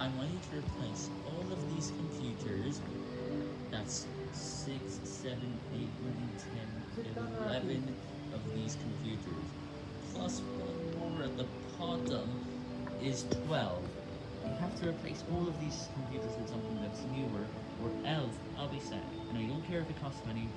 I want you to replace all of these computers, that's 6, 7, 8, 9, 10, 11 of these computers, plus one more at the bottom is 12. You have to replace all of these computers with something that's newer, or else I'll be sad. And I don't care if it costs money,